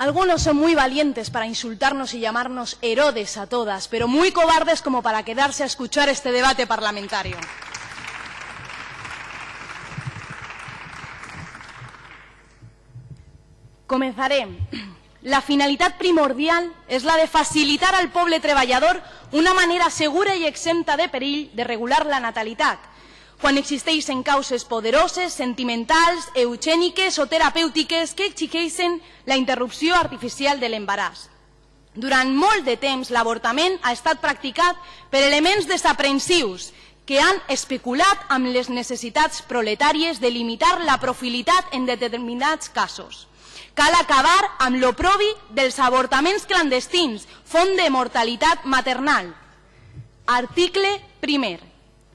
Algunos son muy valientes para insultarnos y llamarnos Herodes a todas, pero muy cobardes como para quedarse a escuchar este debate parlamentario. Comenzaré. La finalitat primordial és la de facilitar al poble treballador una manera segura i exempta de perill de regular la natalitat, quan existeixen causes poderoses, sentimentals, eugèniques o terapèutiques que exigeixen la interrupció artificial de l'embaràs. Durant molt de temps, l'avortament ha estat practicat per elements desaprensius que han especulat amb les necessitats proletàries de limitar la profilitat en determinats casos. Cal acabar amb l'oprobi dels avortaments clandestins, font de mortalitat maternal. Article primer.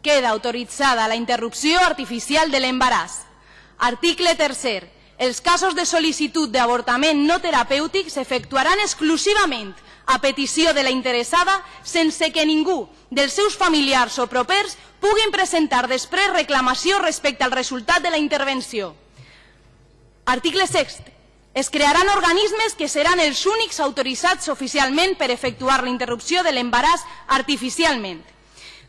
Queda autoritzada la interrupció artificial de l'embaràs. Article tercer. Els casos de sol·licitud d'avortament no terapèutic s'efectuaran exclusivament a petició de la interessada sense que ningú dels seus familiars o propers puguin presentar després reclamació respecte al resultat de la intervenció. Article sext. Es crearan organismes que seran els únics autoritzats oficialment per efectuar la interrupció de l'embaràs artificialment.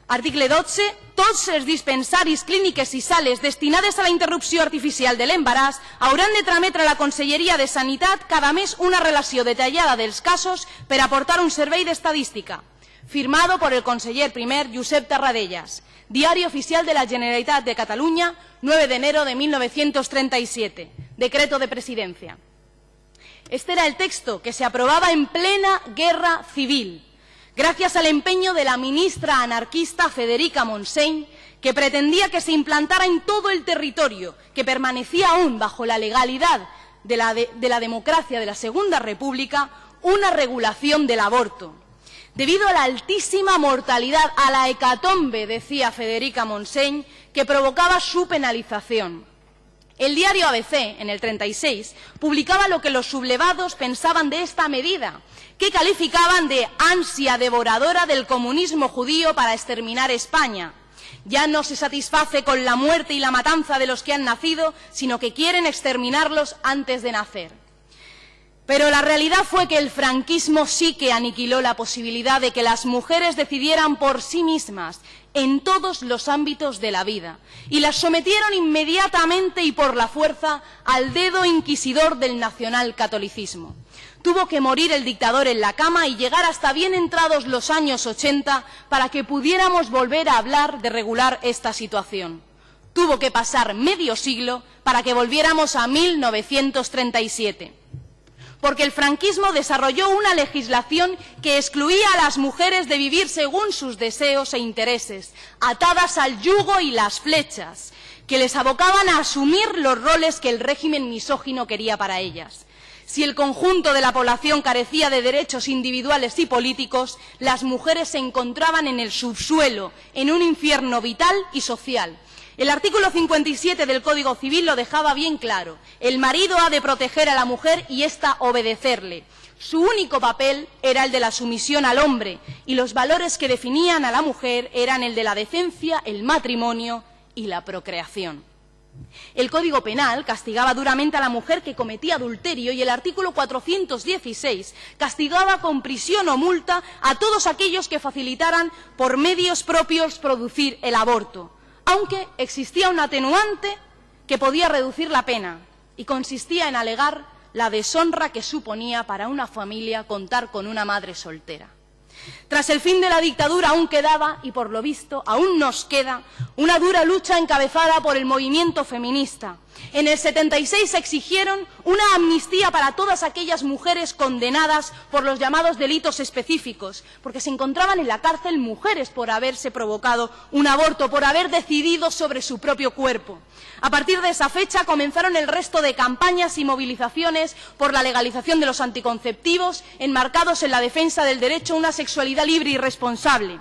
Article 12. Tots els dispensaris, clíniques i sales destinades a la interrupció artificial de l'embaràs hauran de trametre a la Conselleria de Sanitat cada mes una relació detallada dels casos per aportar un servei d'estadística. Firmado por el conseller primer Josep Tarradellas. Diario Oficial de la Generalitat de Catalunya, 9 de enero de 1937. Decreto de Presidencia. Este era el texto que se aprobaba en plena guerra civil, gracias al empeño de la ministra anarquista Federica Montseny, que pretendía que se implantara en todo el territorio, que permanecía aún bajo la legalidad de la, de, de la democracia de la Segunda República, una regulación del aborto. Debido a la altísima mortalidad, a la hecatombe, decía Federica Montseny, que provocaba su penalización. El diario ABC, en el 36, publicaba lo que los sublevados pensaban de esta medida, que calificaban de ansia devoradora del comunismo judío para exterminar España. Ya no se satisface con la muerte y la matanza de los que han nacido, sino que quieren exterminarlos antes de nacer. Pero la realidad fue que el franquismo sí que aniquiló la posibilidad de que las mujeres decidieran por sí mismas en todos los ámbitos de la vida y las sometieron inmediatamente y por la fuerza al dedo inquisidor del nacionalcatolicismo. Tuvo que morir el dictador en la cama y llegar hasta bien entrados los años 80 para que pudiéramos volver a hablar de regular esta situación. Tuvo que pasar medio siglo para que volviéramos a 1937 porque el franquismo desarrolló una legislación que excluía a las mujeres de vivir según sus deseos e intereses, atadas al yugo y las flechas, que les abocaban a asumir los roles que el régimen misógino quería para ellas. Si el conjunto de la población carecía de derechos individuales y políticos, las mujeres se encontraban en el subsuelo, en un infierno vital y social, el artículo 57 del Código Civil lo dejaba bien claro. El marido ha de proteger a la mujer y ésta obedecerle. Su único papel era el de la sumisión al hombre y los valores que definían a la mujer eran el de la decencia, el matrimonio y la procreación. El Código Penal castigaba duramente a la mujer que cometía adulterio y el artículo 416 castigaba con prisión o multa a todos aquellos que facilitaran por medios propios producir el aborto aunque existía un atenuante que podía reducir la pena y consistía en alegar la deshonra que suponía para una familia contar con una madre soltera. Tras el fin de la dictadura aún quedaba, y por lo visto aún nos queda, una dura lucha encabezada por el movimiento feminista. En el 76 exigieron una amnistía para todas aquellas mujeres condenadas por los llamados delitos específicos, porque se encontraban en la cárcel mujeres por haberse provocado un aborto, por haber decidido sobre su propio cuerpo. A partir de esa fecha comenzaron el resto de campañas y movilizaciones por la legalización de los anticonceptivos, enmarcados en la defensa del derecho a una sexualidad libre y responsable.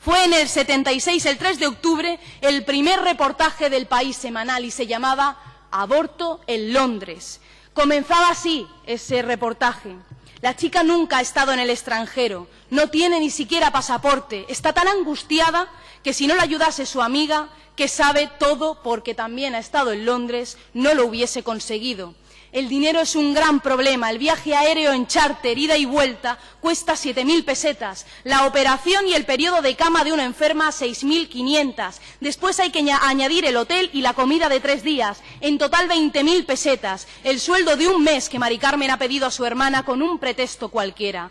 Fue en el 76, el 3 de octubre, el primer reportaje del país semanal y se llamaba Aborto en Londres. Comenzaba así ese reportaje. La chica nunca ha estado en el extranjero, no tiene ni siquiera pasaporte, está tan angustiada que si no la ayudase su amiga, que sabe todo porque también ha estado en Londres, no lo hubiese conseguido. El dinero es un gran problema. El viaje aéreo en charter, ida y vuelta, cuesta 7.000 pesetas. La operación y el periodo de cama de una enferma, 6.500. Después hay que añadir el hotel y la comida de tres días. En total, 20.000 pesetas. El sueldo de un mes que Mari Carmen ha pedido a su hermana con un pretexto cualquiera.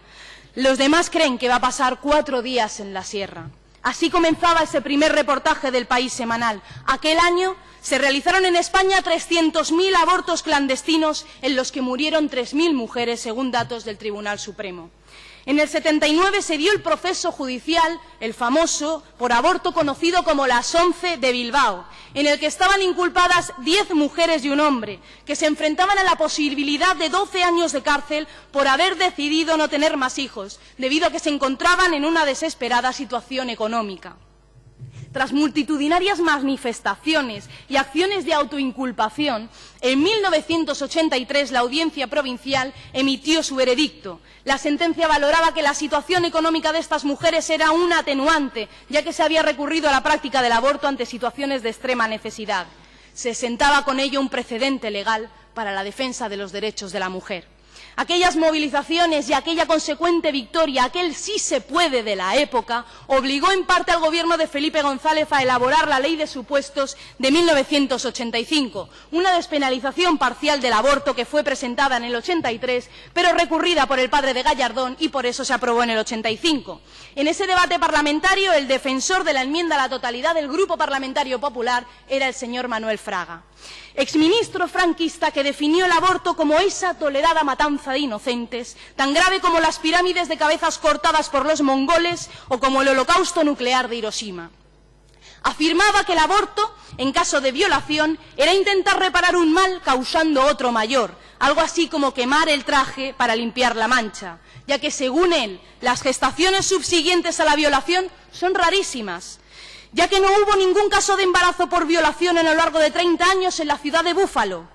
Los demás creen que va a pasar cuatro días en la sierra. Así comenzaba ese primer reportaje del País Semanal. Aquel año se realizaron en España 300.000 abortos clandestinos en los que murieron 3.000 mujeres, según datos del Tribunal Supremo. En el 79 se dio el proceso judicial, el famoso, por aborto conocido como las once de Bilbao, en el que estaban inculpadas diez mujeres y un hombre, que se enfrentaban a la posibilidad de 12 años de cárcel por haber decidido no tener más hijos, debido a que se encontraban en una desesperada situación económica. Tras multitudinarias manifestaciones y acciones de autoinculpación, en 1983 la Audiencia Provincial emitió su veredicto. La sentencia valoraba que la situación económica de estas mujeres era un atenuante, ya que se había recurrido a la práctica del aborto ante situaciones de extrema necesidad. Se sentaba con ello un precedente legal para la defensa de los derechos de la mujer. Aquellas movilizaciones y aquella consecuente victoria, aquel sí se puede de la época, obligó en parte al gobierno de Felipe González a elaborar la Ley de Supuestos de 1985, una despenalización parcial del aborto que fue presentada en el 83, pero recurrida por el padre de Gallardón y por eso se aprobó en el 85. En ese debate parlamentario, el defensor de la enmienda a la totalidad del Grupo Parlamentario Popular era el señor Manuel Fraga exministro franquista que definió el aborto como esa tolerada matanza de inocentes, tan grave como las pirámides de cabezas cortadas por los mongoles o como el holocausto nuclear de Hiroshima. Afirmaba que el aborto, en caso de violación, era intentar reparar un mal causando otro mayor, algo así como quemar el traje para limpiar la mancha, ya que, según él, las gestaciones subsiguientes a la violación son rarísimas ya que no hubo ningún caso de embarazo por violación a lo largo de 30 años en la ciudad de Búfalo,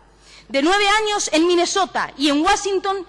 de nueve años en Minnesota y en Washington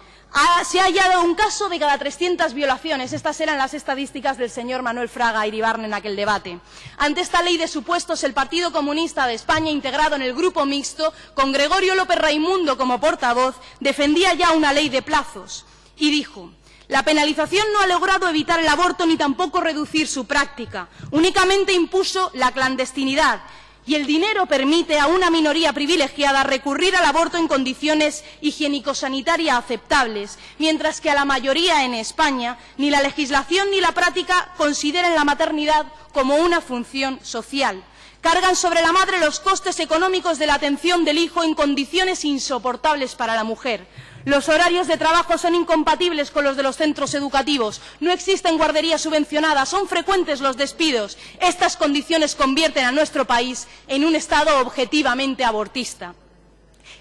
se ha hallado un caso de cada 300 violaciones. Estas eran las estadísticas del señor Manuel Fraga Iribarne en aquel debate. Ante esta ley de supuestos, el Partido Comunista de España, integrado en el grupo mixto, con Gregorio López Raimundo como portavoz, defendía ya una ley de plazos y dijo la penalización no ha logrado evitar el aborto ni tampoco reducir su práctica. Únicamente impuso la clandestinidad y el dinero permite a una minoría privilegiada recurrir al aborto en condiciones higiénico-sanitarias aceptables, mientras que a la mayoría en España ni la legislación ni la práctica consideran la maternidad como una función social. Cargan sobre la madre los costes económicos de la atención del hijo en condiciones insoportables para la mujer. Los horarios de trabajo son incompatibles con los de los centros educativos. No existen guarderías subvencionadas. Son frecuentes los despidos. Estas condiciones convierten a nuestro país en un Estado objetivamente abortista.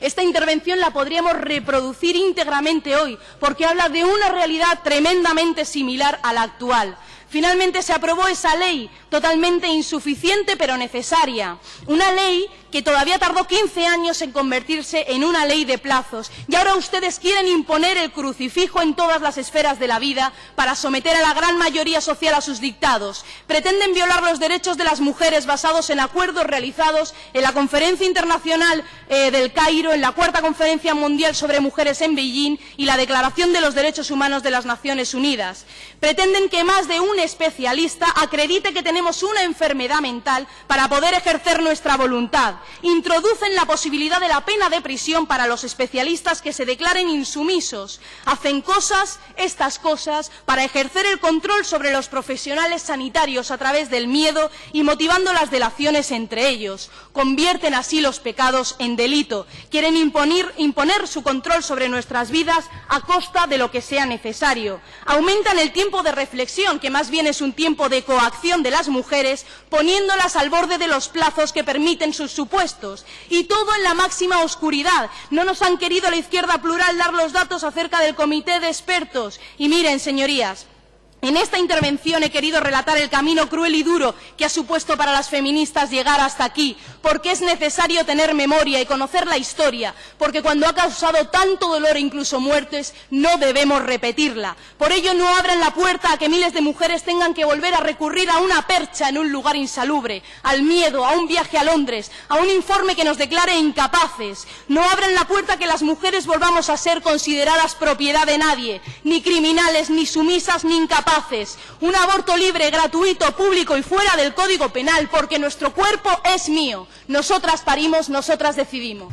Esta intervención la podríamos reproducir íntegramente hoy, porque habla de una realidad tremendamente similar a la actual. Finalmente se aprobó esa ley, totalmente insuficiente pero necesaria. Una ley que todavía tardó 15 años en convertirse en una ley de plazos. Y ahora ustedes quieren imponer el crucifijo en todas las esferas de la vida para someter a la gran mayoría social a sus dictados. Pretenden violar los derechos de las mujeres basados en acuerdos realizados en la Conferencia Internacional eh, del Cairo, en la Cuarta Conferencia Mundial sobre Mujeres en Beijing y la Declaración de los Derechos Humanos de las Naciones Unidas. Pretenden que más de un especialista acredite que tenemos una enfermedad mental para poder ejercer nuestra voluntad introducen la posibilidad de la pena de prisión para los especialistas que se declaren insumisos. Hacen cosas, estas cosas, para ejercer el control sobre los profesionales sanitarios a través del miedo y motivando las delaciones entre ellos. Convierten así los pecados en delito. Quieren imponer, su control sobre nuestras vidas a costa de lo que sea necesario. Aumentan el tiempo de reflexión, que más bien es un tiempo de coacción de las mujeres, poniéndolas al borde de los plazos que permiten sus Y todo en la máxima oscuridad. No nos han querido la izquierda plural dar los datos acerca del comité de expertos. Y miren, señorías, En esta intervención he querido relatar el camino cruel y duro que ha supuesto para las feministas llegar hasta aquí, porque es necesario tener memoria y conocer la historia, porque cuando ha causado tanto dolor e incluso muertes, no debemos repetirla. Por ello, no abran la puerta a que miles de mujeres tengan que volver a recurrir a una percha en un lugar insalubre, al miedo, a un viaje a Londres, a un informe que nos declare incapaces. No abran la puerta a que las mujeres volvamos a ser consideradas propiedad de nadie, ni criminales, ni sumisas, ni incapaces un aborto libre, gratuito, público y fuera del Código Penal, porque nuestro cuerpo es mío. Nosotras parimos, nosotras decidimos.